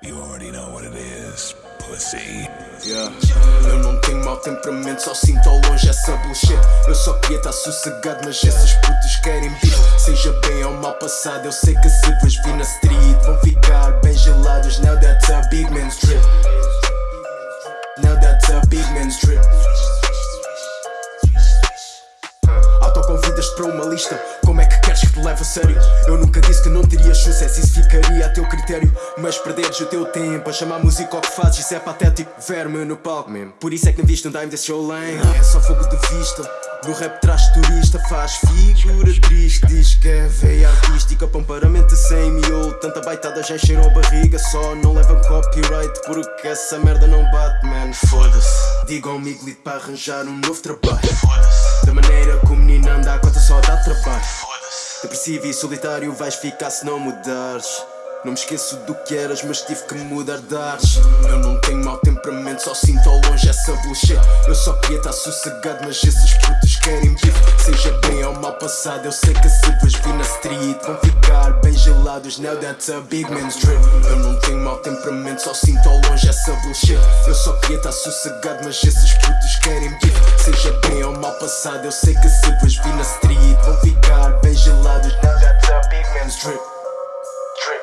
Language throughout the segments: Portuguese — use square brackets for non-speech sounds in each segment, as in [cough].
You already know what it is, pussy. Yeah. Eu não tenho mau temperamento, só sinto ao longe essa bullshit. Eu só queria estar sossegado, mas esses putos querem beef. Seja bem ou mal passado, eu sei que se vos vi na street vão ficar bem gelados. Now that's a big man's trip. Now that's a big man's trip. Autoconvidas-te para uma lista. Que queres que te leve a sério? Eu nunca disse que não terias sucesso, isso ficaria a teu critério. Mas perderes o teu tempo a chamar música ao que fazes, isso é patético. Ver-me no palco mesmo. Por isso é que não viste um dime desse show lane. É só fogo de vista. No rap traz turista, faz figura triste. Diz que é veia artística, para um paramento sem miolo. Tanta baitada já encheram a barriga, só não levam copyright. Porque essa merda não bate, man. Foda-se. Digam ao Miglito para arranjar um novo trabalho. Da maneira como o menino anda, a cota só dá trabalho. Depressivo e solitário vais ficar se não mudares. Não me esqueço do que eras, mas tive que mudar de ares. Eu não tenho mau temperamento, só sinto ao longe essa bullshit. Eu só queria estar sossegado, mas esses putos querem beef. Seja bem ou mal passado, eu sei que se vos vi na street vão ficar bem gelados. Now that's a big man's trip. Eu não tenho mau temperamento, só sinto ao longe essa bullshit. Eu só queria estar sossegado, mas esses putos querem beef. Seja bem ou mal passado, eu sei que se vos vi na street vão ficar bem gelados. Now that's a big man's trip. Trip.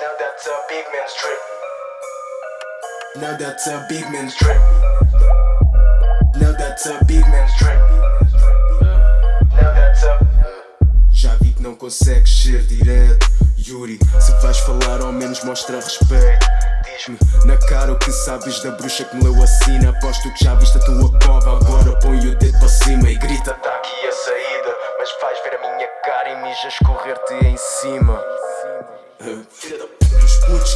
Now that's a big man's trip. Now that's a big man's trip. Now that's a big man's trip. Now that's a. Já vi que não consegues ser direto, Yuri. Se vais falar, ao menos mostra respeito. Diz-me na cara o que sabes da bruxa que me leu a sina. Aposto que já viste a tua cova. Agora põe o dedo para cima e grita: Tá aqui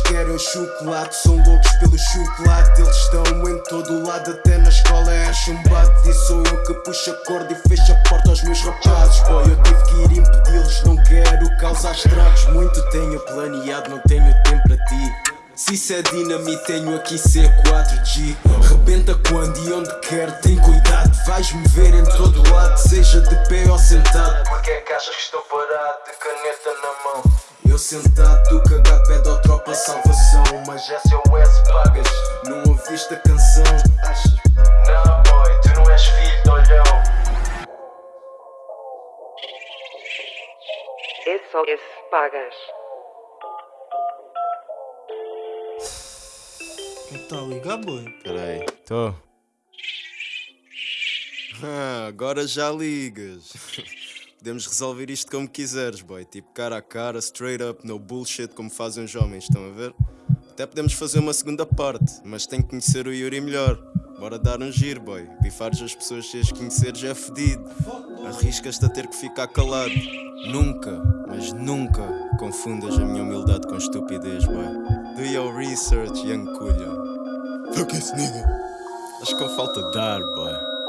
querem chocolate, são loucos pelo chocolate. Eles estão em todo lado, até na escola é chumbado. E sou eu que puxo a corda e fecho a porta aos meus rapazes. Boy, eu tive que ir impedi-los, não quero causar estragos. Muito tenho planeado, não tenho tempo para ti. Se isso é dinamite, tenho aqui C4G. Rebenta quando e onde quer, tem cuidado. Vais-me ver em todo lado, seja de pé ou sentado. Porque é que achas que estou parado, de caneta na mão? Sentado, tu cagado, pede ao tropa salvação. Mas SOS pagas, não ouviste a canção? Não, boy, tu não és filho de olhão. SOS Pagas. Tá liga, boi. Peraí, tô. Ah, agora já ligas. [laughs] Podemos resolver isto como quiseres, boy. Tipo cara a cara, straight up, no bullshit, como fazem os homens, estão a ver? Até podemos fazer uma segunda parte, mas tem que conhecer o Yuri melhor. Bora dar um giro, boy. Bifares as pessoas sem as conheceres é fedido. Arriscas-te a ter que ficar calado. Nunca, mas nunca confundas a minha humildade com estupidez, boy. Do your research, young culha. Fuck esse nigga. Acho que falta dar, boy.